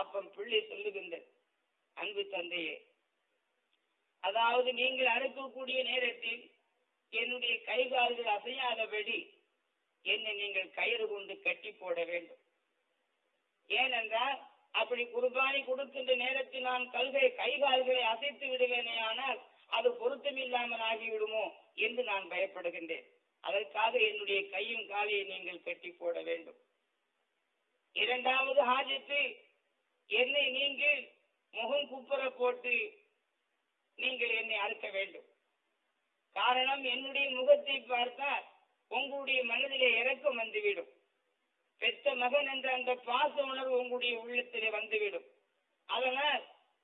அப்பம் பிள்ளை சொல்லுகின்றது அன்பு தந்தையே. அதாவது நீங்கள் அனுப்பக்கூடிய நேரத்தில் என்னுடைய கை கால்கள் அசையாதபடி என்னை நீங்கள் கயிறு கொண்டு கட்டி போட வேண்டும். ஏனென்றால் அப்படி குர்பானி கொடுக்கின்ற நேரத்தில் நான் கல்கை கை கால்களை அசைத்து விடுவேனே ஆனால் அது பொருத்தமில்லாமல் ஆகிவிடுமோ என்று நான் பயப்படுகின்றேன். அதற்காக என்னுடைய கையும் காலையை நீங்கள் கட்டி போட வேண்டும். இரண்டாவது ஹாஜத்து என்னை நீங்கள் முகம் குப்புற போட்டு நீங்கள் என்னை அறுக்க வேண்டும். காரணம் என்னுடைய முகத்தை பார்த்தால் உங்களுடைய மனதிலே இறக்கம் வந்துவிடும். பெற்ற மகன் என்ற அந்த பாச உணர்வு உங்களுடைய உள்ளத்திலே வந்துவிடும். அதனால்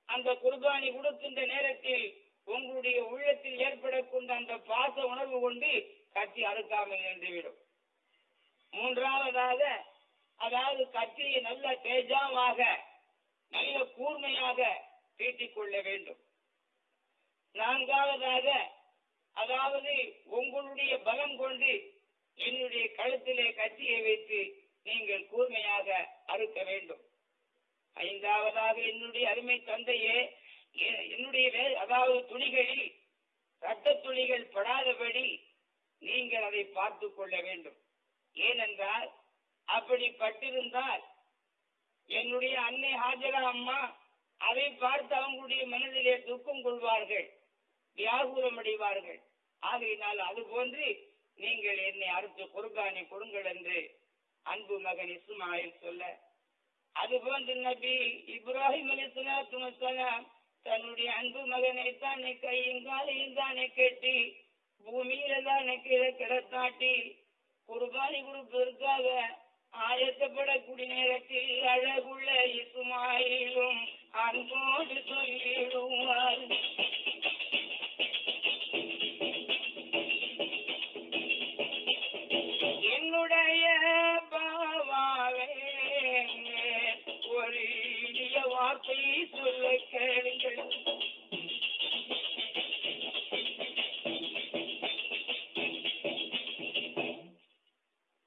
அந்த குர்பானி கொடுக்கின்ற நேரத்தில் உங்களுடைய உள்ளத்தில் ஏற்படக்கூடிய அந்த பாச உணர்வு கொண்டு கத்தி அறுக்காமல் நின்றுவிடும். மூன்றாவதாக அதாவது கத்தியை நல்ல தேஜாவாக நல்ல கூர்மையாக தீட்டிக் கொள்ள வேண்டும். நான்காவதாக அதாவது உங்களுடைய பலம் கொண்டு என்னுடைய கழுத்திலே கத்தியை வைத்து நீங்கள் கூர்மையாக அறுக்க வேண்டும். ஐந்தாவதாக என்னுடைய அருமை தந்தையே என்னுடைய வே- அதாவது துணிகளில் ரத்த துணிகள் படாதபடி நீங்கள் அதை பார்த்து கொள்ள வேண்டும். ஏனென்றால் அப்படி பட்டிருந்தால் என்னுடைய அன்னை ஹாஜரா அம்மா அதை பார்த்து அவங்களுடைய மனதிலே துக்கம் கொள்வார்கள் வியாகுலம் அடைவார்கள். ஆகையினால் அது போன்று நீங்கள் என்னை அறுத்து குர்பானி கொடுங்கள் என்று அன்பு மகன் இஸ்மாயில் சொல்ல அதுபோன்று நபி இப்ராஹிம் அலிஸ்லாத்து தன்னுடைய அன்பு மகனை தானே கையும் காலையும் தானே கட்டி பூமியில தானே கீழே கிடத்தாட்டி குர்பானி கொடுப்பதற்காக ஆயத்தப்படக்கூடிய நேரத்தில் அன்போடு சொல்லிடுவார். என்னுடைய பாவாவே ஒரு இனிய வார்த்தை சொல்ல கேளுங்கள்.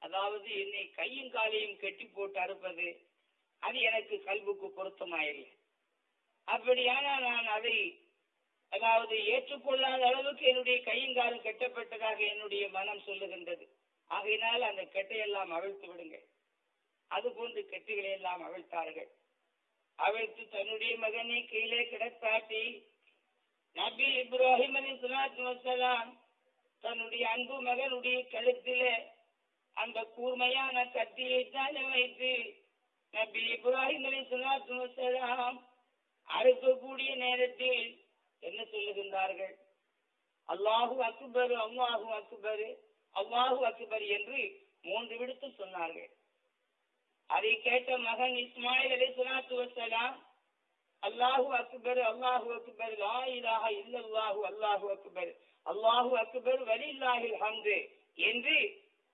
அதாவது என்னை கையும் காலையும் கட்டி போட்டு அறுப்பது அது எனக்கு கல்வுக்கு பொருத்தமாயில்லை அப்படியானால் நான் அதை அதாவது ஏற்றுக்கொள்ளாத அளவுக்கு என்னுடைய கையும் காலும் கட்டப்பட்டதாக என்னுடைய மனம் சொல்லுகின்றது. ஆகையினால் அந்த கெட்டையெல்லாம் அவிழ்த்து விடுங்க. அதுபோன்று கெட்டுகளை எல்லாம் அவிழ்த்தார்கள். அவிழ்த்து தன்னுடைய மகனை கீழே கிடத்தாட்டி நபி இப்ராஹிம் அலி சுலாத்து வசலாம் தன்னுடைய அன்பு மகனுடைய கழுத்திலே அந்த கூர்மையான கத்தியை தானே வைத்து நபி இப்ராஹிம் அலி சுலாத்து வசலாம் அறுக்கக்கூடிய நேரத்தில் என்ன சொல்லுகின்றார்கள் அல்லாஹு அக்பர் அல்லாஹு அக்பர் அல்லாஹு அக்பர் என்று மூன்று விடுத்து சொன்னார்கள். அதை கேட்ட மகன் இஸ்மாயில் அலி சுலாத்து வசலாம் அல்லாஹு அக்பர் அல்லாஹு அக்பர் லா இலாஹ இல்லல்லாஹு அல்லாஹு அக்பர் அல்லாஹு அக்பர் வலில்லாஹில் ஹம்து என்று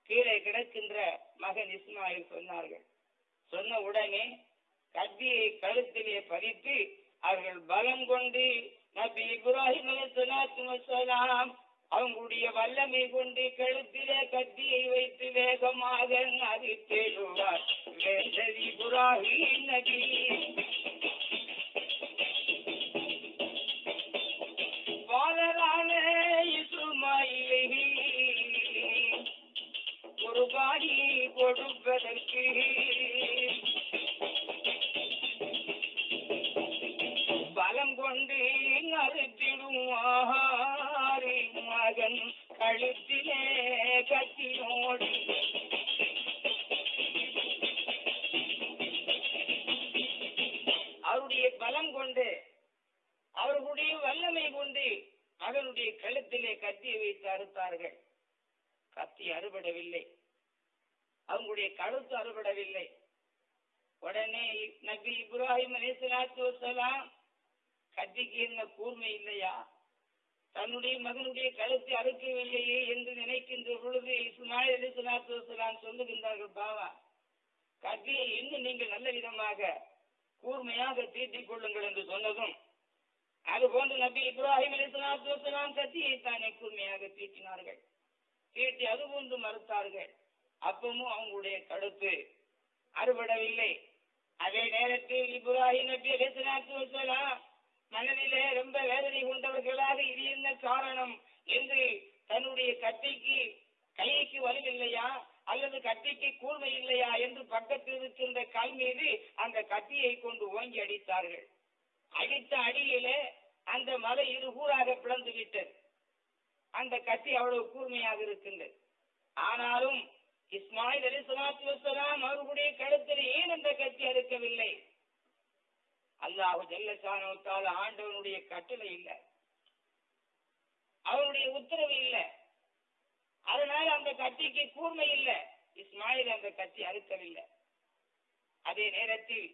கீழே கிடக்கின்ற மகன் இஸ்மாயில் சொன்னார்கள். சொன்ன உடனே கத்தியை கழுத்திலே பதித்து அவர்கள் பலம் கொண்டு நபி இப்ராஹிம் அலைஹிஸ்ஸலாத்து அவங்களுடைய வல்லமை கொண்டு கழுத்திலே கத்தியை வைத்து வேகமாக நதித்தேழுவார் வேண்டல் இப்ராஹிம் நபி. பாலரான இசுமாயிலை குர்பானி கொடுப்பதற்கு கத்திக்கு என்ன கூர்மை இல்லையா? தன்னுடைய மகனுடைய கழுத்தை அறுக்கவில்லையே என்று நினைக்கின்ற பொழுது இஸ்மாயில் அலிஸ்லாத்து வசலாம் சொல்லுகின்றார்கள் பாவா கத்தியை இன்னும் நீங்கள் நல்ல விதமாக கூர்மையாக தீட்டிக் கொள்ளுங்கள் என்று சொன்னதும் அதுபோன்று நபி இப்ராஹிம் அலிஸ்லாத்து வசலாம் கத்தியை தானே கூர்மையாக தீட்டினார்கள். தீட்டி அதுபோன்று மறுத்தார்கள். அப்பவும் அவங்களுடைய கழுத்து அறுபடவில்லை. அதே நேரத்தில் இப்ராஹிம் நபி அலிஸ்லாத்து வசலாம் மனதிலே ரொம்ப வேதனை கொண்டவர்களாக இது என்ன காரணம் என்று தன்னுடைய கத்திக்கு கைக்கு வலுவில்லையா? அல்லது கத்திக்கு கூர்மை இல்லையா என்று பக்கத்தில் இருக்கின்ற கல் மீது அந்த கத்தியை கொண்டு ஓங்கி அடித்தார்கள். அடித்த அடியிலே அந்த மலை இருகூறாக பிளந்து விட்டது. அந்த கத்தி அவ்வளவு கூர்மையாக இருக்கின்றது. ஆனாலும் இஸ்மாயில் அலி சலாத்து வசலாம் அவர்களுடைய கழுத்தில் ஏன் அந்த கத்தி அறுக்கவில்லை? அல்லாஹு ஜல்லசானவத்தால் ஆண்டவனுடைய கட்டளை இல்லை. அவனுடைய உத்தரவு இல்லை. அதனால அந்த கத்திக்கு கூர்மை இல்லை. இஸ்மாயில் அந்த கத்தி அறுக்கவில்லை. அதே நேரத்தில்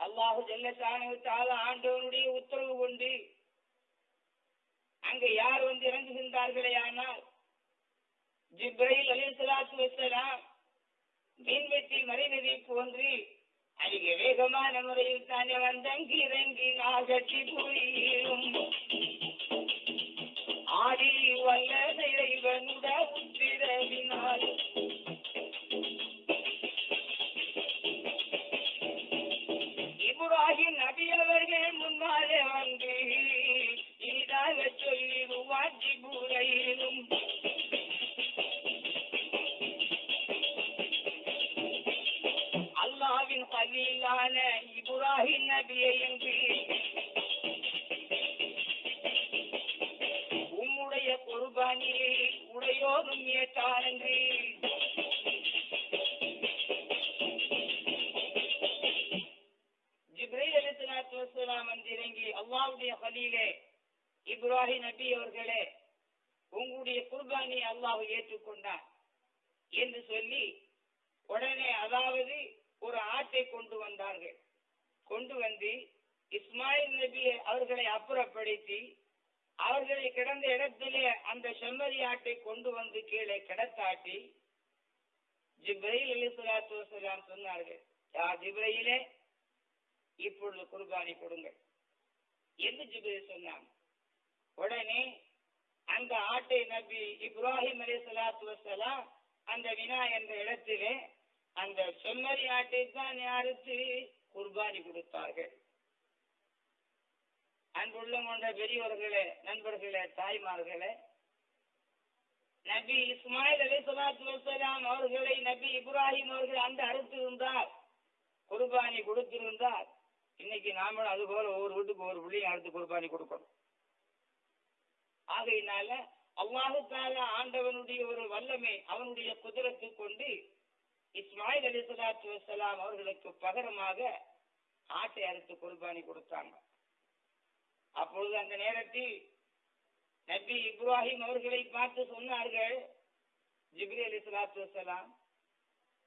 அல்லாஹு ஜல்லசானவத்தால் ஆண்டவனுடைய உத்தரவு கொண்டு அங்கே யார் வந்து இறங்குகின்றார்களே ஆனால் ஜிப்ரைல் அலி சலாத்து வசலாம் மீன்வெட்டி மறைநதிக்கு போன்று அதிக வேகமான முறையில் தானே வந்தங்கி இறங்கி நாகட்டி புரியும் ஆடி வல்ல இறைவனுட உத்திரவினால் இப்ராஹிம் நபி அவர்கள் முன்னாலே நபியை என்று உம்முடைய குர்பானியை உடையோரும் ஏற்றார் என்று. ஜிப்ரைல் அலிஸ்லாத்து வசலாம் வந்து இறங்கி அல்லாவுடைய பலியிலே இப்ராஹிம் நபி அவர்களே உங்களுடைய குர்பானியை அல்லாஹ் ஏற்றுக்கொண்டார் என்று சொல்லி உடனே அதாவது ஒரு ஆட்டை கொண்டு வந்தார்கள். கொண்டு வந்து இஸ்மாயில் நபி அவர்களை அப்புறப்படுத்தி அவர்களை கிடந்த இடத்திலே அந்த செம்மறி ஆட்டை கொண்டு வந்து கீழே கிடத்தாட்டி ஜிப்ரைல் அலிஸ்லாத்து வசலாம் சொன்னார்கள் யா ஜிப்ரையிலே இப்பொழுது குர்பானி கொடுங்கள். என்று ஜிப்ரைல் சொன்னாங்க உடனே அந்த ஆட்டை நபி இப்ராஹிம் அலி சலாத்து வசலாம் அந்த வினா என்ற இடத்திலே அந்த செம்மறி ஆட்டை தான் அறுத்து குர்பானி கொடுத்தார்கள். அன்புள்ள கொண்ட பெரியவர்களே நண்பர்களே தாய்மார்களே நபி இஸ்மாயில் அலி சலாத்து வசலாம் அவர்களை நபி இப்ராஹிம் அவர்கள் அந்த அறுத்திருந்தார். குர்பானி கொடுத்திருந்தார். இன்னைக்கு நாமளும் அது போல ஒவ்வொரு வீட்டுக்கு ஒரு பிள்ளையும் அடுத்து குர்பானி கொடுக்கணும். ஆகையினால அவ்வாறு கால ஆண்டவனுடைய ஒரு வல்லமை அவனுடைய குதிரத்தை கொண்டு இஸ்மாயில் அலி சலாத்து வசலாம் அவர்களுக்கு பகரமாக ஆட்டை அறுத்து குர்பானி கொடுத்தாங்க. அப்பொழுது அந்த நேரத்தில் நபி இப்ராஹிம் அவர்களை பார்த்து சொன்னார்கள் ஜிப்ரி அலி சலாத்து வசலாம்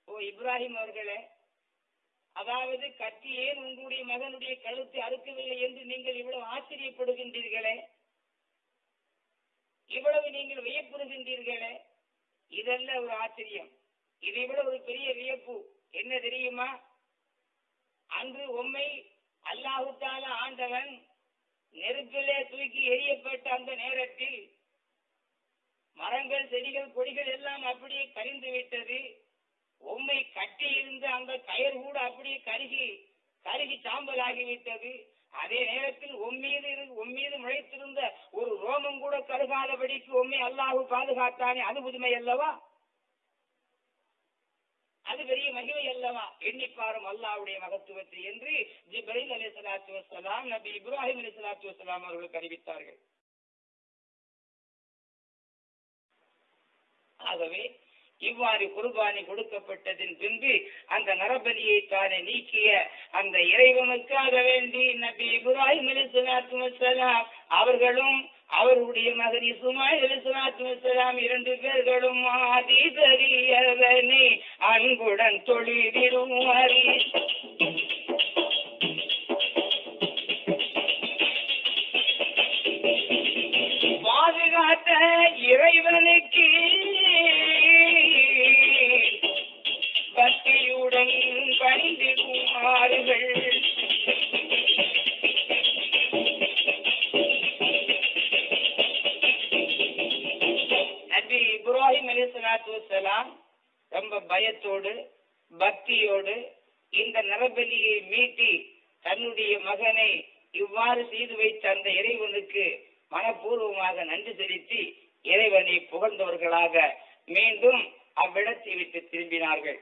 ஓ இப்ராஹிம் அவர்களே அதாவது கத்தி ஏன் உங்களுடைய மகனுடைய கழுத்தை அறுக்கவில்லை என்று நீங்கள் இவ்வளவு ஆச்சரியப்படுகின்றீர்களே? இவ்வளவு நீங்கள் வியப்படுகின்றீர்களே இதல்ல ஒரு ஆச்சரியம். இதை விட ஒரு பெரிய வியப்பு. என்ன தெரியுமா? அன்று உம்மை அல்லாஹுத்தால ஆண்டவன் நெருப்பிலே தூக்கி எரியப்பட்ட அந்த நேரத்தில் மரங்கள் செடிகள் கொடிகள் எல்லாம் அப்படியே கரிந்து விட்டது. உண்மை கட்டி இருந்த அந்த கயர் கூட அப்படியே கருகி கருகி சாம்பல் ஆகிவிட்டது அதே நேரத்தில் உம்மீது உம்மீது முளைத்திருந்த ஒரு ரோமம் கூட கருகாதபடிக்கு உண்மை அல்லாஹு பாதுகாத்தானே? அது புதுமை அல்லவா? அது பெரிய மகிமை அல்லவா? எண்ணிப்பாரும் அல்லாவுடைய மகத்துவத்தை என்று ஜிப்ரைல் அலி சலாத்து வசலாம் நபி இப்ராஹிம் அலி சலாத்து வசலாம் அவர்களுக்கு அறிவித்தார்கள். ஆகவே இவ்வாறு குர்பானி கொடுக்கப்பட்டதின் பின்பு அந்த நரபலியை தானே நீக்கிய அந்த இறைவனுக்காக வேண்டி நபி இப்ராஹிம் அலி சலாத்து வசலாம் அவர்களும் அவருடைய மகன் இசுமாய் இரண்டு பேர்களும் ஆதி தெரியவனை அன்புடன் தொழிலிடுவாரி பாதுகாத்த இறைவனுக்கு பக்தியுடன் பணிந்து குமாறுகள் இப்ராஹிம் ரொம்ப பயத்தோடு பக்தியோடு இந்த நரபலியை மீட்டி தன்னுடைய மகனை இவ்வாறு செய்து வைத்த அந்த இறைவனுக்கு மனப்பூர்வமாக நன்றி செலுத்தி இறைவனை புகழ்ந்தவர்களாக மீண்டும் அவ்விடத்தை விட்டு திரும்பினார்கள்.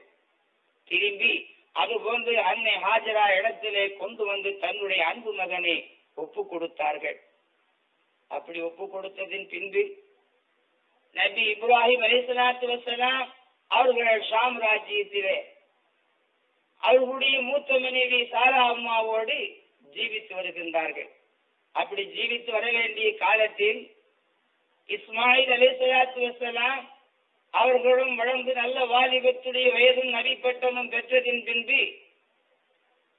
திரும்பி அதுபோன்று அன்னை ஹாஜரா இடத்திலே கொண்டு வந்து தன்னுடைய அன்பு மகனை ஒப்பு கொடுத்தார்கள். அப்படி ஒப்பு கொடுத்ததின் பின்பு நபி இப்ராஹிம் அலிசலாத்து வசலாம் அவர்கள் ஷாம் ராஜ்யத்திலே அவர்களுடைய மூத்த மனைவி சாரா அம்மாவோடு ஜீவித்து வருகின்றார்கள். அப்படி ஜீவித்து வர வேண்டிய காலத்தில் இஸ்மாயில் அலிசலாத்து வசலாம் அவர்களும் வளர்ந்து நல்ல வாலிபத்துடைய வயதும் நபிப்பட்டமும் பெற்றதின் பின்பு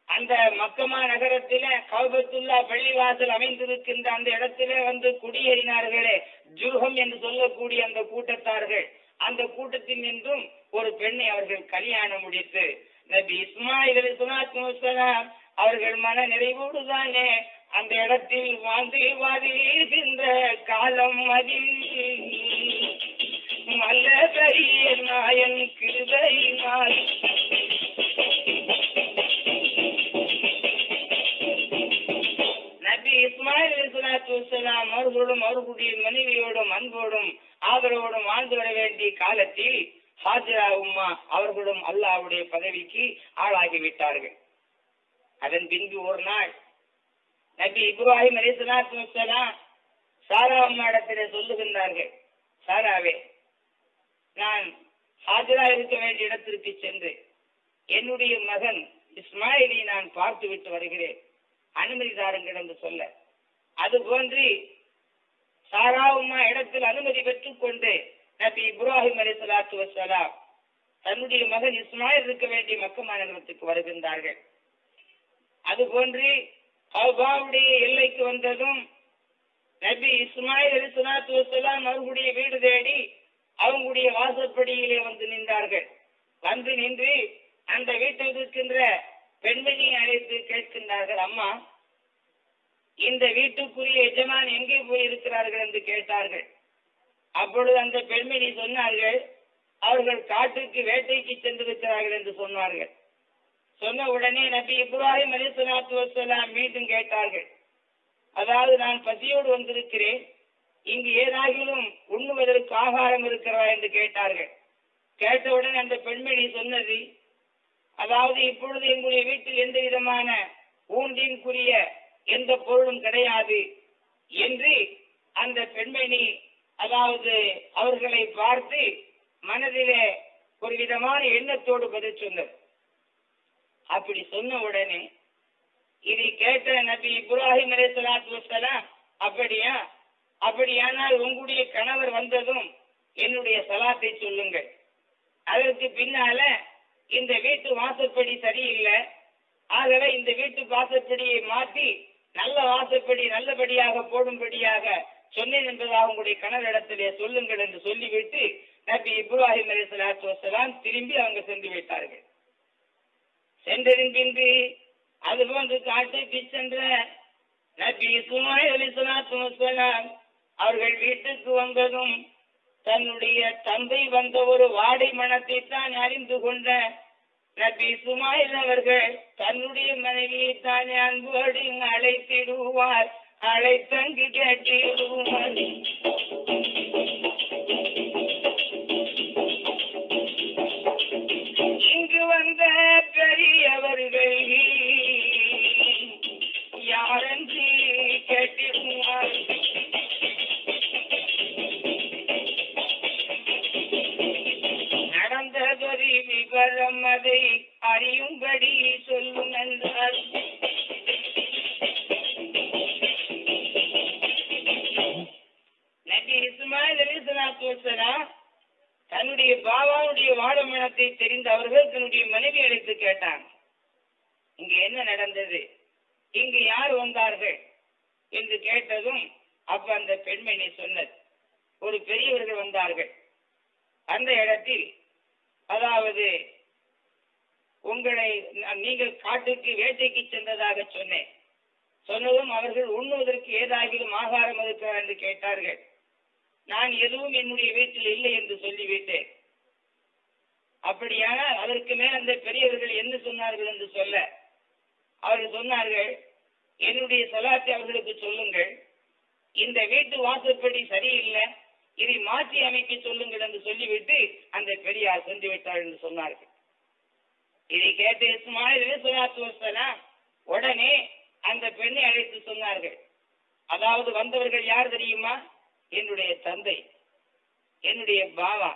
அந்த மக்கமா நகரத்தில கௌபத்துல்லா பள்ளிவாசல் அமைந்திருக்கின்ற அந்த இடத்திலே வந்து குடியேறினார்களே. ஜுர்ஹம் என்று சொல்லக்கூடிய அந்த கூட்டத்தார்கள். அந்த கூட்டத்தில் நின்றும் ஒரு பெண்ணை அவர்கள் கல்யாணம் முடித்து நபி இஸ்மாயில் அலிஸ்லாம் அவர்கள் மன நிறைவோடு தானே அந்த இடத்தில் வாழ்ந்து வாழ்கின்ற காலம் அதில். மல்ல பெரிய நாயன் கிருதை நாய் சலாத்து வசலாம் அவர்களும் அவர்களுடைய மனைவியோடும் அன்போடும் ஆதரவோடும் வாழ்ந்து வர வேண்டிய காலத்தில் ஹாஜரா உம்மா அவர்களும் அல்லாவுடைய பதவிக்கு ஆளாகிவிட்டார்கள் அதன் பின்பு ஒரு நாள் நபி இப்ராஹிம் அலிஸ்லாத்து வசலாம் சாரா அம்மாடத்திலே சொல்லுகின்றார்கள் சாராவே நான் ஹாஜரா இருக்க வேண்டிய இடத்திற்கு சென்று என்னுடைய மகன் இஸ்மாயிலை நான் பார்த்து விட்டு வருகிறேன். அனுமதி தாருங்கள் என்று சொல்ல அது போன்றி சாரா இடத்தில் அனுமதி பெற்றுக் கொண்டு நபி இப்ராஹிம் அலி சலாத்து வசலாம் தன்னுடைய மகன் இஸ்மாயில் இருக்க வேண்டிய மக்க மாநிலத்துக்கு வருகின்றார்கள். அது போன்றி அவ்வாவுடைய எல்லைக்கு வந்ததும் நபி இஸ்மாயில் அலி சலாத்து வசலாம் அவர்களுடைய வீடு தேடி அவங்களுடைய வாசற்படியிலே வந்து நின்றார்கள். வந்து நின்று அந்த வீட்டில் இருக்கின்ற பெண்மணியை அழைத்து கேட்கின்றார்கள் அம்மா இந்த வீட்டுக்குரிய எஜமான் எங்கே போயிருக்கிறார்கள் என்று கேட்டார்கள். அப்பொழுது அந்த பெண்மணி சொன்னார்கள் அவர்கள் காட்டுக்கு வேட்டைக்கு சென்றிருக்கிறார்கள் என்று சொன்னார்கள். சொன்ன உடனே நபி இப்ராஹிம் அலி வசலாம் மீண்டும் கேட்டார்கள் அதாவது நான் பசியோடு வந்திருக்கிறேன் இங்கு ஏதாகிலும் உண்ணுவதற்கு ஆகாரம் இருக்கிறதா என்று கேட்டார்கள். கேட்டவுடன் அந்த பெண்மணி சொன்னது அதாவது இப்பொழுது எங்களுடைய வீட்டில் எந்த விதமான ஊண்டின்குரிய எந்த பொருளும் கிடையாது என்று அந்த பெண்மணி அதாவது அவர்களை பார்த்து மனதிலே ஒரு விதமான எண்ணத்தோடு பதில் சொன்னது. அப்படி சொன்ன உடனே இதை கேட்ட நபி இப்ராஹிம் அலே சலாத்து வசலாம் அப்படியா? அப்படியானால் உங்களுடைய கணவர் வந்ததும் என்னுடைய சலாத்தை சொல்லுங்கள். அதற்கு பின்னால இந்த வீட்டு வாசற்படி சரியில்லை. ஆகவே இந்த வீட்டு வாசற்படியை மாற்றி நல்ல வாசப்படி நல்லபடியாக போடும்படியாக சொன்னேன் என்பதாக உங்களுடைய கணவரிடத்திலே சொல்லுங்கள் என்று சொல்லிவிட்டு நபி இப்ராஹிம் அலி சலாத்து வசலாம் திரும்பி அவங்க சென்று விட்டார்கள். சென்றதின் பின்பு அதுபோன்று காட்டுக்கு சென்ற நபி சுமாய் அலி சலாத்து வசலாம் அவர்கள் வீட்டுக்கு வந்ததும் தன்னுடைய தந்தை வந்த ஒரு வாடை மனத்தை தான் அறிந்து கொண்ட நபி சுமாயில் அவர்கள் தன்னுடைய மனைவியை தானே அன்போடு அழைத்திடுவார். அழைத்தங்கு கேட்டிடுவார் அப்படியானால் அதற்கு மேல் அந்த பெரியவர்கள் என்ன சொன்னார்கள் என்று சொல்ல. அவர்கள் சொன்னார்கள் என்னுடைய சலாத்தை அவர்களுக்கு சொல்லுங்கள். இந்த வீட்டு வாசற்படி சரியில்லை. இதை மாற்றி அமைக்க சொல்லுங்கள் என்று சொல்லிவிட்டு அந்த பெரியார் சென்று விட்டார் என்று சொன்னார்கள். இதை கேட்டு இஸ்மாயில் சொல்லாத்து வசலாம் உடனே அந்த பெண்ணை அழைத்து சொன்னார்கள். அதாவது வந்தவர்கள் யார் தெரியுமா? என்னுடைய தந்தை. என்னுடைய பாவா.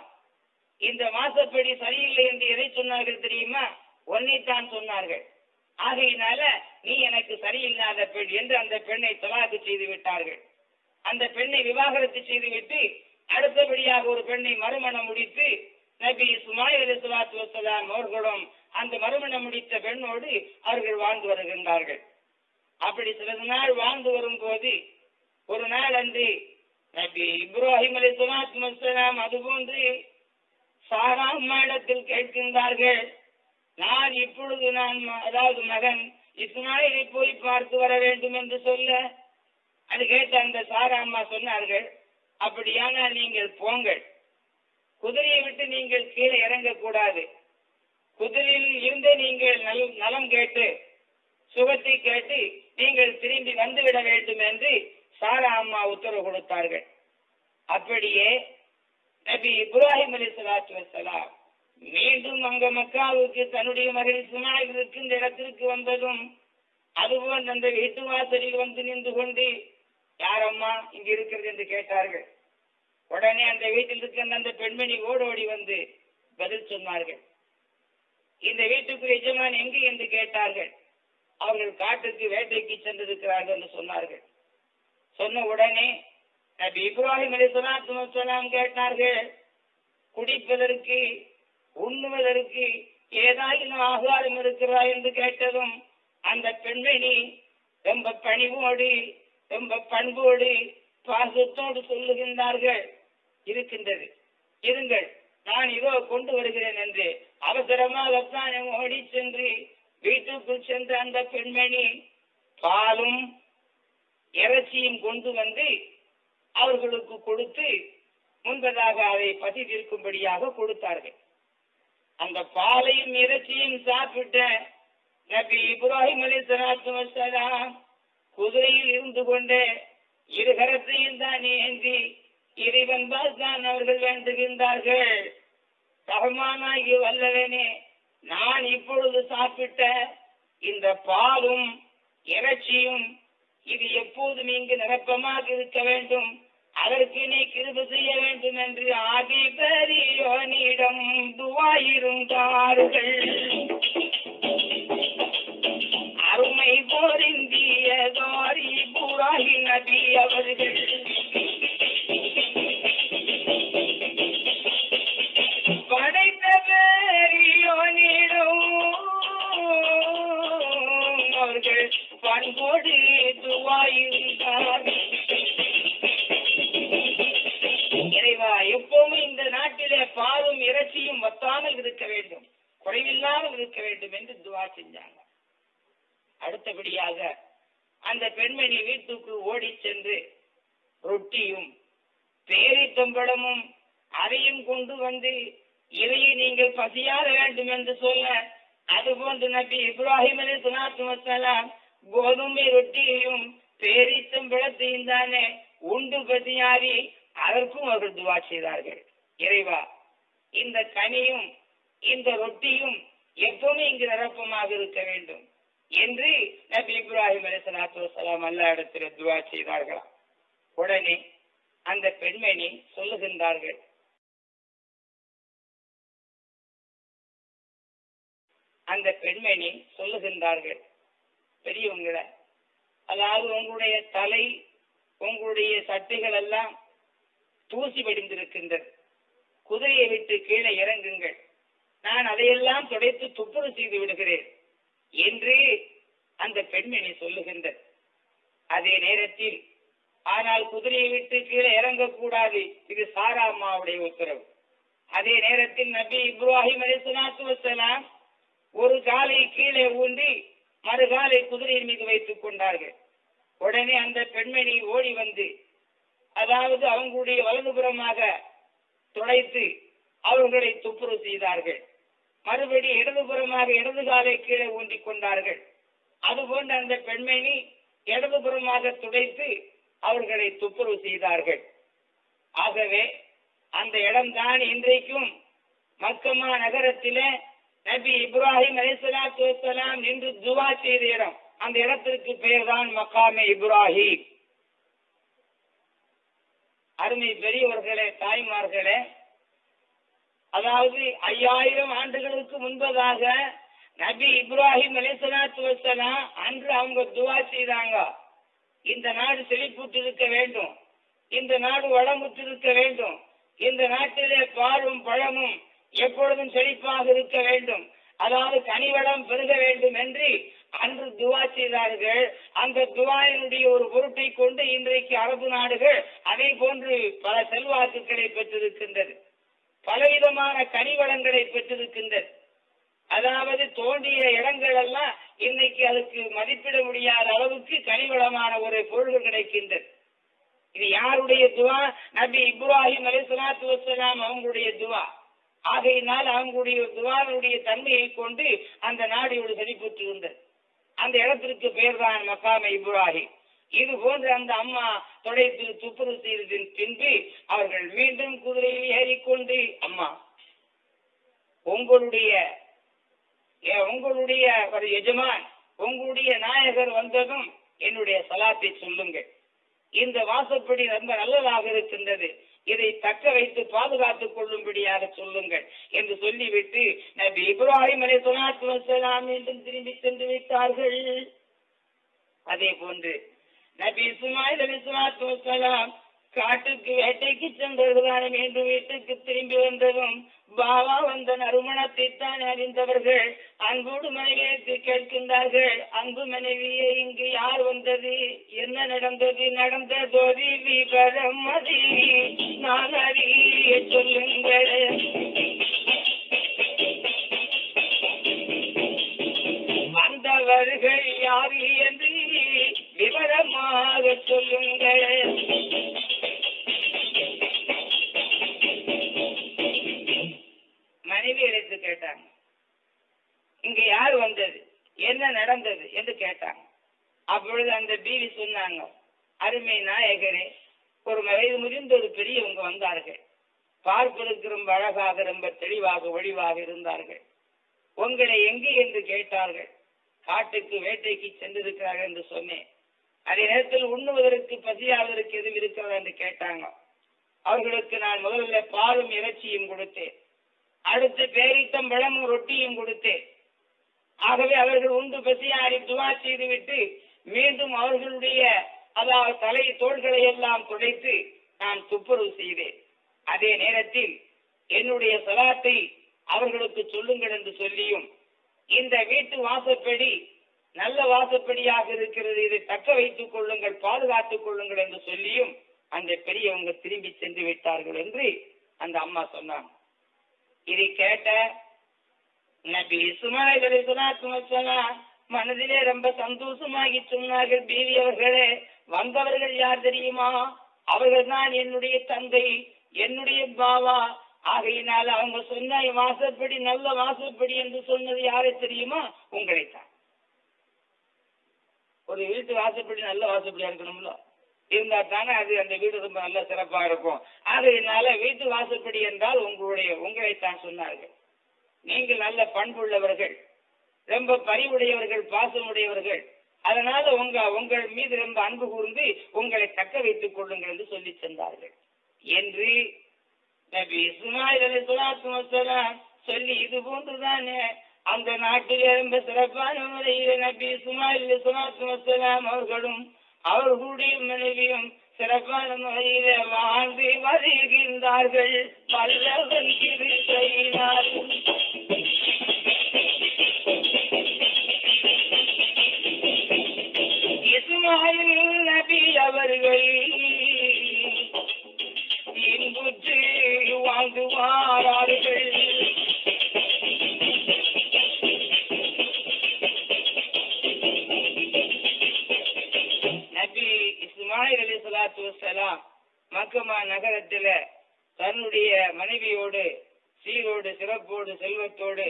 இந்த வாசப்படி சரியில்லை என்று எதை சொன்னார்கள் தெரியுமா? ஒன்னைத்தான் சொன்னார்கள். ஆகையினால நீ எனக்கு சரியில்லாத பெண் என்று அந்த பெண்ணை தலாக்கு செய்து விட்டார்கள். அந்த பெண்ணை விவாகரத்து செய்துவிட்டு அடுத்தபடியாக ஒரு பெண்ணை மறுமணம் முடித்து நபி இஸ்மாயில் அலிஸ்லாத்து வசலாம் அவர்களும் அந்த மறுமணம் முடித்த பெண்ணோடு அவர்கள் வாழ்ந்து வருகின்றார்கள். அப்படி சில நாள் வாழ்ந்து வரும்போது ஒரு நாள் அன்று நபி இப்ராஹிம் அலி சுலாத்து வசலாம் அதுபோன்று சாரா அம்மாயிடத்தில் கேட்கின்றார்கள். நான் இப்பொழுது நான் அதாவது மகன் இஸ்மாயிலை போய் பார்த்து வர வேண்டும் என்று சொல்ல அது கேட்ட அந்த சாரா அம்மா சொன்னார்கள் அப்படியானால் நீங்கள் போங்கள். குதிரையை விட்டு நீங்கள் கீழே இறங்கக்கூடாது. குதிரையில் இருந்து நீங்கள் நல்- நலம் கேட்டு சுகத்தை கேட்டு நீங்கள் திரும்பி வந்துவிட வேண்டும் என்று சாரா அம்மா உத்தரவு கொடுத்தார்கள். அப்படியே நபி இப்ராஹிம் அலி சலாத்து வசலாம் மீண்டும் அங்க மக்காவுக்கு தன்னுடைய மகள் இஸ்மாயில் இருக்கின்ற இடத்திற்கு வந்ததும் அதுபோல் அந்த வீட்டு வாசலில் வந்து நின்று கொண்டு யாரம்மா இங்க இருக்கிறது என்று கேட்டார்கள். உடனே அந்த வீட்டில் இருக்கின்ற அந்த பெண்மணி ஓடோடி வந்து பதில் சொன்னார்கள். இந்த வீட்டுக்கு எஜமான் எங்கு என்று கேட்டார்கள். அவர்கள் காட்டுக்கு வேட்டைக்கு சென்றிருக்கிறார்கள் என்று சொன்னார்கள். சொன்ன உடனே நபி இப்ராஹிம் அலி சலாத்து கேட்டார்கள் குடிப்பதற்கு உண்ணுவதற்கு ஏதாயினும் ஆகாரம் இருக்கிறா என்று கேட்டதும் அந்த பெண்மணி ரொம்ப பணிவோடு ரொம்ப பண்போடு பாசத்தோடு சொல்லுகின்றார்கள். இருக்கின்றது. இருங்கள் நான் இதோ கொண்டு வருகிறேன் என்று. அவசரமாகத்தான் ஓடி சென்று வீட்டுக்குள் சென்ற அந்த பெண்மணி பாலும் இறைச்சியும் கொண்டு வந்து அவர்களுக்கு கொடுத்து முன்பதாக அதை பசி கொடுத்தார்கள். அந்த பாலையும் இறைச்சியும் சாப்பிட்ட நபி இப்ராஹிம் அலி சலாத்து குதிரையில் இருந்து கொண்டு இருகரத்தையும் தான் ஏந்தி இறைவன் தான் அவர்கள் வேண்டுகின்றார்கள். ரஹ்மானாகி வல்லவனே நான் இப்பொழுது சாப்பிட்ட இந்த பாலும் இறைச்சியும் இது எப்போதும் இங்கு நிரப்பமாக இருக்க வேண்டும். அதற்கு நீ கிருபு செய்ய வேண்டும் என்று ஆதி பெரியோனிடம் துவாயிருந்தார்கள் அருமை போரிந்திய தாரி நபி அவர்கள். இருக்க வேண்டும். குறைவில்லாமல் இருக்க வேண்டும் என்று துவா செஞ்சாங்க. அடுத்தபடியாக அந்த பெண்மணி வீட்டுக்கு ஓடி சென்று ரொட்டியும் பேரித்தம்பழமும் அதையும் கொண்டு வந்து இதையை நீங்கள் பசியாத வேண்டும் என்று சொல்ல அதுபோன்று நபி இப்ராஹிம் அலி சுனாத்து வசலாம் கோதுமை ரொட்டியையும் பேரித்தம்பழத்தையும் தானே உண்டு பசியாரி அதற்கும் அவர்கள் துவா செய்தார்கள். இறைவா இந்த கனியும் இந்த ரொட்டியும் எப்பவுமே இங்கு நிரப்பமாக இருக்க வேண்டும் என்று நபி இப்ராஹிம் அலி சலாத்து வலாம் அல்லா இடத்துல துவா செய்தார்களாம். உடனே அந்த பெண்மணி சொல்லுகின்றார்கள் அந்த பெண்மணி சொல்லுகின்றார்கள் பெரியவங்களை அதாவது உங்களுடைய தலை உங்களுடைய சட்டைகள் எல்லாம் தூசி படிந்திருக்கின்றது குதிரையை விட்டு கீழே இறங்குங்கள். நான் அதையெல்லாம் துடைத்து துப்புரு செய்து விடுகிறேன் என்று அந்த பெண்மணி சொல்லுகின்ற அதே நேரத்தில் ஆனால் குதிரையை விட்டு கீழே இறங்கக்கூடாது. இது சாரா அம்மாவுடைய உத்தரவு. அதே நேரத்தில் நபி இப்ராஹிம் அலி சுனாத்து வசலாம் ஒரு காலை கீழே ஊன்றி மறுகாலை குதிரையின் மீது வைத்துக் கொண்டார்கள். உடனே அந்த பெண்மணி ஓடி வந்து அதாவது அவங்களுடைய வலதுபுறமாக துடைத்து அவர்களை துப்புரவு செய்தார்கள். மறுபடி இடதுபுறமாக இடது காலை கீழே ஊன்றி கொண்டார்கள். அதுபோன்ற அந்த பெண்மணி இடதுபுறமாக துடைத்து அவர்களை துப்புரவு செய்தார்கள். ஆகவே அந்த இடம்தான் இன்றைக்கும் மக்கமா நகரத்திலே நபி இப்ராஹிம் அலிசலாத்து வசலாம் நின்று துவா செய்த இடம். அந்த இடத்திற்கு பெயர் தான் மக்காமே இப்ராஹிம். அருமை பெரியவர்களே தாய்மார்களே அதாவது ஐயாயிரம் ஆண்டுகளுக்கு முன்பதாக நபி இப்ராஹிம் அலிசலாத்து வசலாம் அன்று அவங்க துவா செய்தாங்க. இந்த நாடு செழிப்புற்றிருக்க வேண்டும். இந்த நாடு வளமுற்றிருக்க வேண்டும். இந்த நாட்டிலே பாலும் பழமும் எப்பொழுதும் செழிப்பாக இருக்க வேண்டும். அதாவது கனிவளம் பெருக வேண்டும் என்று அன்று துவா செய்தார்கள். அந்த துவாயினுடைய ஒரு பொருட்டை கொண்டு இன்றைக்கு அரபு நாடுகள் அதே போன்று பல செல்வாக்குகளை பெற்றிருக்கின்றது பலவிதமான கனிவளங்களை பெற்றிருக்கின்றது அதாவது தோண்டிய இடங்கள் எல்லாம் இன்னைக்கு அதுக்கு மதிப்பிட முடியாத அளவுக்கு கனிவளமான ஒரு பொருள்கள் கிடைக்கின்றது இது யாருடைய துவா? நபி இப்ராஹிம் அலி சலாத்து வசலாம் அவங்களுடைய துவா. ஆகையினால் அவங்களுடைய துவாவினுடைய தன்மையை கொண்டு அந்த நாடு இவ்வளவு செழிப்புற்று இருந்தது அந்த இடத்திற்கு பெயர் தான் மக்காம இப்ராஹிம். இது போன்று அந்த அம்மா தொடைத்து துப்புரவு செய்ததின் பின்பு அவர்கள் மீண்டும் குதிரையில் ஏறிக்கொண்டு அம்மா உங்களுடைய ஏ- உங்களுடைய ஒரு எஜமான் உங்களுடைய நாயகர் வந்ததும் என்னுடைய சலாத்தை சொல்லுங்கள். இந்த வாசப்படி ரொம்ப நல்லதாக இருக்கின்றது. இதை தக்க வைத்து பாதுகாத்துக் கொள்ளும்படியாக சொல்லுங்கள் என்று சொல்லிவிட்டு நபி இப்ராஹிம் அலை சொலாத்து வசலாம் மீண்டும் திரும்பி சென்று விட்டார்கள். அதே போன்று நபி இஸ்மாயில் அலி வசலாம் காட்டுக்கு வேட்டைக்கு சென்றதுதான் மீண்டும் வீட்டுக்கு திரும்பி வந்ததும் பாபா வந்த நறுமணத்தை தான் அறிந்தவர்கள் அன்போடு மனைவியை கேட்கின்றார்கள். அன்பு மனைவியே இங்கு யார் வந்தது? என்ன நடந்தது? நடந்ததோதி விவரம் அது. நான் அறிய சொல்லுங்கள். வந்தவர்கள் யார் என்று விவரமாக சொல்லுங்கள். மனைவி எடுத்து கேட்டாங்க. இங்க யார் வந்தது? என்ன நடந்தது என்று கேட்டாங்க. அப்பொழுது அந்த பீவி சொன்னாங்க அருமை நாயகரே ஒரு வயது முதிர்ந்த ஒரு பெரியவங்க வந்தார்கள். பார்ப்பதற்கு ரொம்ப அழகாக ரொம்ப தெளிவாக ஒளிவாக இருந்தார்கள். உங்களை எங்கே என்று கேட்டார்கள். காட்டுக்கு வேட்டைக்கு சென்றிருக்கிறார்கள் என்று சொன்னேன். அதே நேரத்தில் உண்ணுவதற்கு பசியாவதற்கு எதுவும் இருக்கிறதா என்று கேட்டாங்க. அவர்களுக்கு நான் முதல்ல பாலும் இறைச்சியும் கொடுத்தேன். அடுத்து பேரித்தம் பழமும் ரொட்டியும் கொடுத்தேன். ஆகவே அவர்கள் உண்டு பசியாரி துவா செய்துவிட்டு மீண்டும் அவர்களுடைய அதாவது தலை தோள்களை எல்லாம் துடைத்து நான் துப்புரவு செய்தேன். அதே நேரத்தில் என்னுடைய சலாத்தை அவர்களுக்கு சொல்லுங்கள் என்று சொல்லியும் இந்த வீட்டு வாசப்படி நல்ல வாசப்படியாக இருக்கிறது. இதை தக்க வைத்துக் கொள்ளுங்கள் பாதுகாத்துக் கொள்ளுங்கள் என்று சொல்லியும் அந்த பெரியவங்க திரும்பி சென்று விட்டார்கள் என்று அந்த அம்மா சொன்னாங்க. இதை கேட்ட நபி இஸ்மாயில் மனதிலே ரொம்ப சந்தோஷமாகி சொன்னார்கள். பீவி அவர்களே வந்தவர்கள் யார் தெரியுமா? அவர்கள் தான் என்னுடைய தந்தை என்னுடைய பாவா. ஆகையினால் அவங்க சொன்ன வாசப்படி நல்ல வாசப்படி என்று சொன்னது யாரை தெரியுமா? உங்களைத்தான். ஒரு வீட்டு வாசப்படி நல்ல வாசப்படியா இருக்கணும்ல. இருந்தா தானே அது அந்த வீடு ரொம்ப நல்ல சிறப்பா இருக்கும். ஆகையினால வீட்டு வாசப்படி என்றால் உங்களுடைய உங்களைத்தான் சொன்னார்கள். நீங்கள் நல்ல பண்புள்ளவர்கள். ரொம்ப பரிவுடையவர்கள் பாசமுடையவர்கள். அதனால உங்க உங்கள் மீது ரொம்ப அன்பு கூர்ந்து உங்களை தக்க வைத்துக் கொள்ளுங்கள் என்று சொல்லி சென்றார்கள். என்று நபி இஸ்மாயில் அலி சொல்லி இது போன்றுதானே? அந்த நாட்டில் ரொம்ப சிறப்பான முறையில் நபி இஸ்மாயில் சுமாத்து வசலாம் அவர்களும் அவர்களுடைய மனைவியும் சிறப்பான முறையிலே வாழ்ந்து வருகின்றார்கள். வல்லவன் கிருபையினால் இஸ்மாயில் நபி அவர்கள் இன்புற்று வாழ்ந்து வாரார்கள். ஜிப்ராயில் அலி சலாத்து வசலாம் மக்கமா நகரத்துல தன்னுடைய மனைவியோடு சீரோடு சிறப்போடு செல்வத்தோடு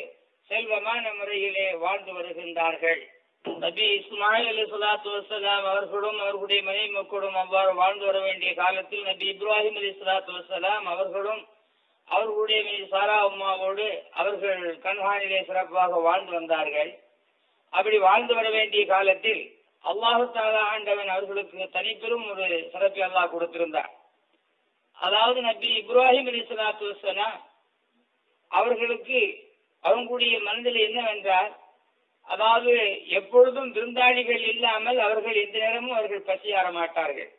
செல்வமான முறையிலே வாழ்ந்து வருகின்றார்கள். நபி இஸ்மாயில் அலி சலாத்து வசலாம் அவர்களும் அவர்களுடைய மனைவி மக்களும் அவ்வாறு வாழ்ந்து வர வேண்டிய காலத்தில் நபி இப்ராஹிம் அலி சலாத்து வசலாம் அவர்களும் அவர்களுடைய மனைவி சாரா உமாவோடு அவர்கள் கண்காணிலே சிறப்பாக வாழ்ந்து வந்தார்கள். அப்படி வாழ்ந்து வர வேண்டிய காலத்தில் அல்லாஹு தாலா ஆண்டவன் அவர்களுக்கு தனிப்பெரும் ஒரு சிறப்பை அல்லாஹ் கொடுத்திருந்தார். அதாவது நபி இப்ராஹிம் அலி சலாத்து அவர்களுக்கு அவங்களுடைய மனதில் என்னவென்றால் அதாவது எப்பொழுதும் விருந்தாளிகள் இல்லாமல் அவர்கள் எந்த நேரமும் அவர்கள் பசியாற மாட்டார்கள்.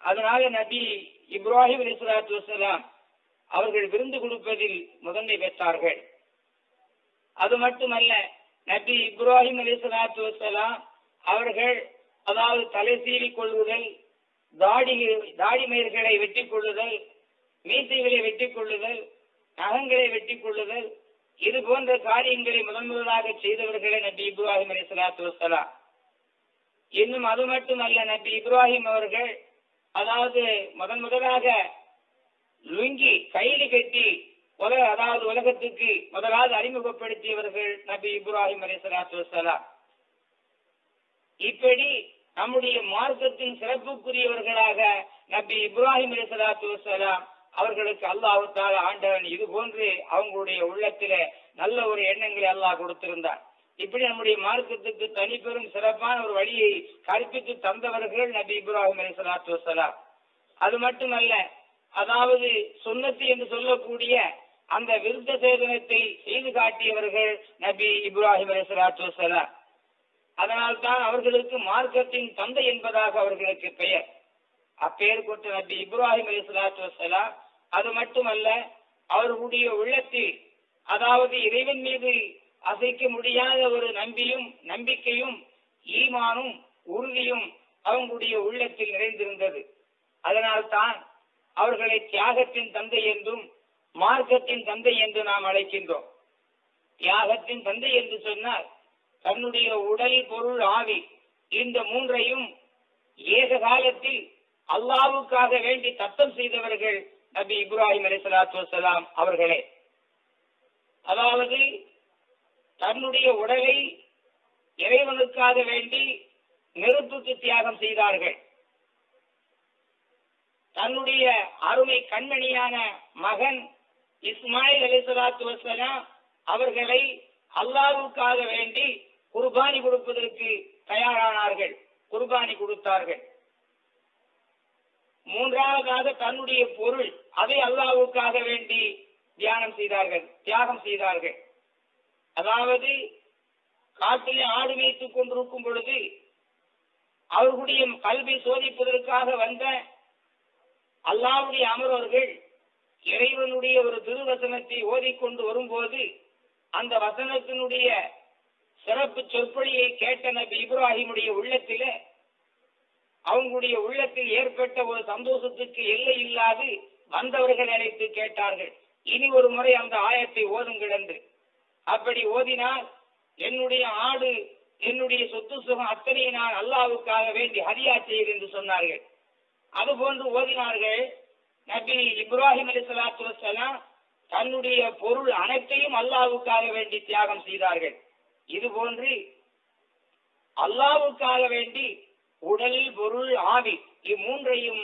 அதனால நபி இப்ராஹிம் அலி சலாத்து வசலாம் அவர்கள் விருந்து கொடுப்பதில் முதன்மை பெற்றார்கள். அது மட்டுமல்ல நபி இப்ராஹிம் அலி சலாத்து வசலாம் அவர்கள் அதாவது தலை சீவி கொள்ளுதல் தாடி தாடி மயிர்களை வெட்டி கொள்ளுதல் மீசைகளை வெட்டி கொள்ளுதல் நகங்களை வெட்டி கொள்ளுதல் இது போன்ற காரியங்களை முதன் முதலாக செய்தவர்களே நபி இப்ராஹிம் அலி சலாத்து வசலாம் இன்னும் அது மட்டுமல்ல நபி இப்ராஹிம் அவர்கள் அதாவது முதன் முதலாக லுங்கி கைலி கட்டி உலக அதாவது உலகத்துக்கு முதலாவது அறிமுகப்படுத்தியவர்கள் நபி இப்ராஹிம் அலி சலாத்து வசலாம் இப்படி நம்முடைய மார்க்கத்தின் சிறப்புக்குரியவர்களாக நபி இப்ராஹிம் அலிசலாத்து வசலாம் அவர்களுக்கு அல்லாஹு தால ஆண்டவன் இது போன்று அவங்களுடைய உள்ளத்தில நல்ல ஒரு எண்ணங்களை அல்லாஹ் கொடுத்திருந்தார். இப்படி நம்முடைய மார்க்கத்துக்கு தனிப்பெரும் சிறப்பான ஒரு வழியை கற்பித்து தந்தவர்கள் நபி இப்ராஹிம் அலிசலாத்து வசலாம் அது மட்டுமல்ல அதாவது சுண்ணத்து என்று சொல்லக்கூடிய அந்த விருத்த சேதனத்தை செய்து காட்டியவர்கள் நபி இப்ராஹிம் அலிசலாத்து வசலாம் அதனால்தான் அவர்களுக்கு மார்க்கத்தின் தந்தை என்பதாக அவர்களுக்கு பெயர். அப்பெயர் கொண்ட நபி இப்ராஹிம் அலி சலாத்து வசலாம் அது மட்டுமல்ல அவர்களுடைய உள்ளத்தில் அதாவது இறைவன் மீது அசைக்க முடியாத ஒரு நம்பியும் நம்பிக்கையும் ஈமானும் உறுதியும் அவங்களுடைய உள்ளத்தில் நிறைந்திருந்தது. அதனால்தான் அவர்களை தியாகத்தின் தந்தை என்றும் மார்க்கத்தின் தந்தை என்று நாம் அழைக்கின்றோம். தியாகத்தின் தந்தை என்று சொன்னால் தன்னுடைய உடல் பொருள் ஆவி. இந்த மூன்றையும் ஏக காலத்தில் அல்லாவுக்காக வேண்டி தத்தம் செய்தவர்கள் நபி இப்ராஹிம் அலி சலாத்து வசலாம் அவர்களே. அதாவது தன்னுடைய உடலை இறைவனுக்காக வேண்டி நெருப்புக்கு தியாகம் செய்தார்கள். தன்னுடைய அருமை கண்மணியான மகன் இஸ்மாயில் அலி சலாத்து வசலாம் அவர்களை அல்லாவுக்காக வேண்டி குர்பானி கொடுப்பதற்கு தயாரானார்கள். குர்பானி கொடுத்தார்கள். மூன்றாவதாக தன்னுடைய பொருள் அதை அல்லாவுக்காக வேண்டி தியானம் செய்தார்கள் தியாகம் செய்தார்கள். அதாவது காட்டிலே ஆடு வைத்துக் கொண்டிருக்கும் பொழுது அவர்களுடைய கல்வி சோதிப்பதற்காக வந்த அல்லாவுடைய அமரவர்கள் இறைவனுடைய ஒரு திருவசனத்தை ஓதிக்கொண்டு வரும்போது அந்த வசனத்தினுடைய சிறப்பு சொற்பொழியை கேட்ட நபி இப்ராஹிமுடைய உள்ளத்திலே அவங்களுடைய உள்ளத்தில் ஏற்பட்ட ஒரு சந்தோஷத்துக்கு எல்லை இல்லாது வந்தவர்கள் அழைத்து கேட்டார்கள். இனி ஒரு முறை அந்த ஆயத்தை ஓதுங்கள் என்று. அப்படி ஓதினால் என்னுடைய ஆடு என்னுடைய சொத்து சுகம் அத்தனையை நான் அல்லாவுக்காக வேண்டி ஹரியா செய்து என்று சொன்னார்கள். அதுபோன்று ஓதினார்கள் நபி இப்ராஹிம் அலி சலாத்து தன்னுடைய பொருள் அனைத்தையும் அல்லாவுக்காக வேண்டி தியாகம் செய்தார்கள். இது போன்று அல்லாவுக்காக வேண்டி உடல் பொருள் ஆவி இம்மூன்றையும்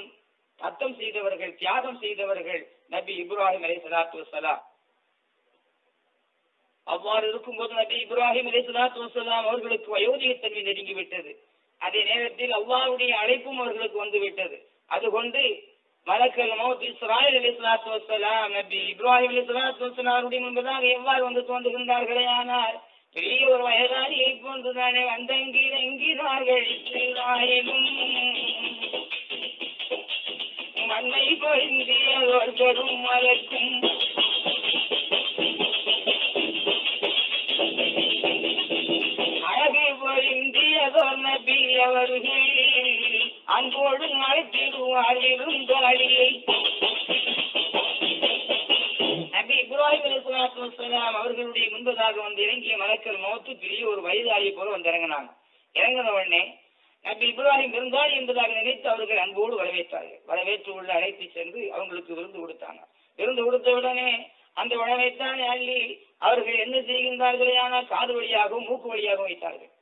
தத்தம் செய்தவர்கள் தியாகம் செய்தவர்கள் நபி இப்ராஹிம் அலி சலாத்து வசலாம் அவ்வாறு இருக்கும்போது நபி இப்ராஹிம் அலி சலாத்து வசலாம் அவர்களுக்கு வயோதிகத்தன்மை நெருங்கிவிட்டது. அதே நேரத்தில் அல்லாவுடைய அழைப்பும் அவர்களுக்கு வந்து விட்டது அதுகொண்டு மலக்கல் மௌத் இஸ்ராயல் அலி சலாத்து வசலாம் நபி இப்ராஹிம் அலி சலாத்து வசலாருடைய முன்பதாக எவ்வாறு வந்து தோன்றுகின்றார்களே ஆனால் பெரிய ஒரு வயதாளியை போன்றுதானே வந்தங்கிரங்கிறார்கள் இஸ்ராயலும் மண்ணை பொருந்தியவர் பெரும் மலக்கும் அழகு பொருந்தியதோர் நபி அவர்கள் அன்போடு நடத்திடுவார் இருந்தாளியை இப்ராஹிம் அலிஸ்லாம் அவர்களுடைய முன்பதாக வந்து இறங்கிய மலக்கள் மௌத்து பெரிய ஒரு வயதாளியை போல வந்து இறங்கினாங்க. இறங்கின உடனே நபி இப்ராஹிம் விருந்தாளி என்பதாக நினைத்து அவர்கள் அன்போடு வரவேற்றார்கள். வரவேற்று உள்ள அழைத்து சென்று அவங்களுக்கு விருந்து கொடுத்தாங்க. விருந்து கொடுத்தவுடனே அந்த உணவைத்தான் அள்ளி அவர்கள் என்ன செய்கின்றார்களே ஆனால் காது வழியாகவும் மூக்கு வழியாகவும் வைத்தார்கள்.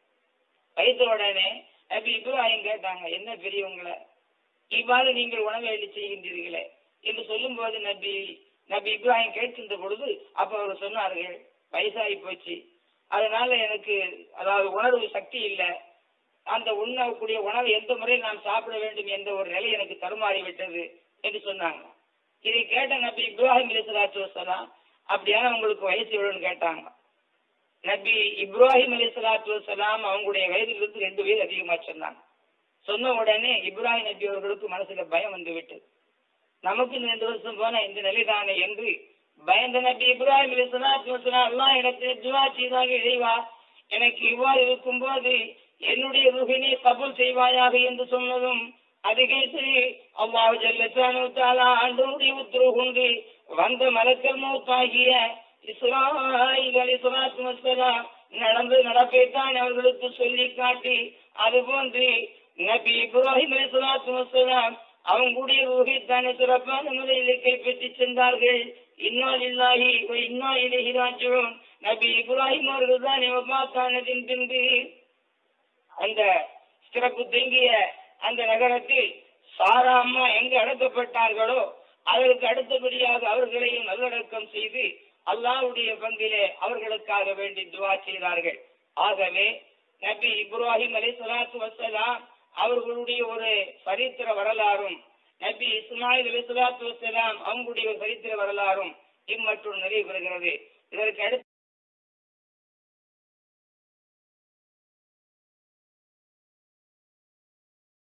வைத்த உடனே நபி இப்ராஹிம் கேட்டாங்க என்ன பெரியவங்களை இவ்வாறு நீங்கள் உணவை அள்ளி செய்கின்றீர்களே? என்று சொல்லும் போது நபி நபி இப்ராஹிம் கேட்டிருந்த பொழுது அப்ப அவர் சொன்னார்கள் வயசாகி போச்சு. அதனால எனக்கு அதாவது உணர்வு சக்தி இல்லை. அந்த உண்ணக்கூடிய உணவை எந்த முறையில் நான் சாப்பிட வேண்டும் என்ற ஒரு நிலை எனக்கு தருமாறி விட்டது என்று சொன்னாங்க. இதை கேட்ட நபி இப்ராஹிம் அலிசலாத்து வசலாம் அப்படியான உங்களுக்கு வயசு எவ்வளோன்னு கேட்டாங்க. நபி இப்ராஹிம் அலிசலாத்து வசலாம் அவங்களுடைய வயதிலிருந்து ரெண்டு வயது அதிகமா சொன்னாங்க சொன்ன உடனே இப்ராஹிம் நபி அவர்களுக்கு மனசுல பயம் வந்து விட்டது. நமக்கு இந்த வருஷம் போன இந்த நிலைதானே என்று பயந்த நபி இப்ராஹிம் அலிசலாத்து வசலாம் எல்லாம் துவா செய்தாக இறைவா எனக்கு இவ்வாறு இருக்கும் போது என்னுடைய ருகினை கபூல் செய்வாயாக என்று சொன்னதும் அது கேட்டு அல்லாஹ் ஜல்லத்தானு தாலா ஆண்டோடைய உத்தரவு கொண்டு வந்த மலக்கல் மூத்தாகிய இஸ்ராயில் அலி சலாத்து வசலாம் நடந்து நடப்பைத்தான் அவர்களுக்கு சொல்லி காட்டி அதுபோன்று நபி இப்ராஹிம் அலி சலாத்து வசலாம் அவங்களுடைய ரூஹைத்தானே சிறப்பான முறையில் கைப்பற்றி சென்றார்கள். இன்னால் இல்லாஹி இன்னா இலகி நபி இப்ராஹிம் அவர்கள் தான் பார்த்தானதின் பின்பு அந்த சிறப்பு தங்கிய அந்த நகரத்தில் சாரா அம்மா எங்கு அடக்கப்பட்டார்களோ அதற்கு அடுத்தபடியாக அவர்களையும் நல்லடக்கம் செய்து அல்லாவுடைய பங்கிலே அவர்களுக்காக வேண்டி துவா செய்தார்கள். ஆகவே நபி இப்ராஹிம் அலி சலாத்து வசலாம் அவர்களுடைய ஒரு சரித்திர வரலாறும் நபி இஸ்மாயில் அலி வசலாம் அவங்களுடைய ஒரு சரித்திர வரலாறும் இம்மற்றும் நிறைவு பெறுகிறது இதற்கு அடுத்து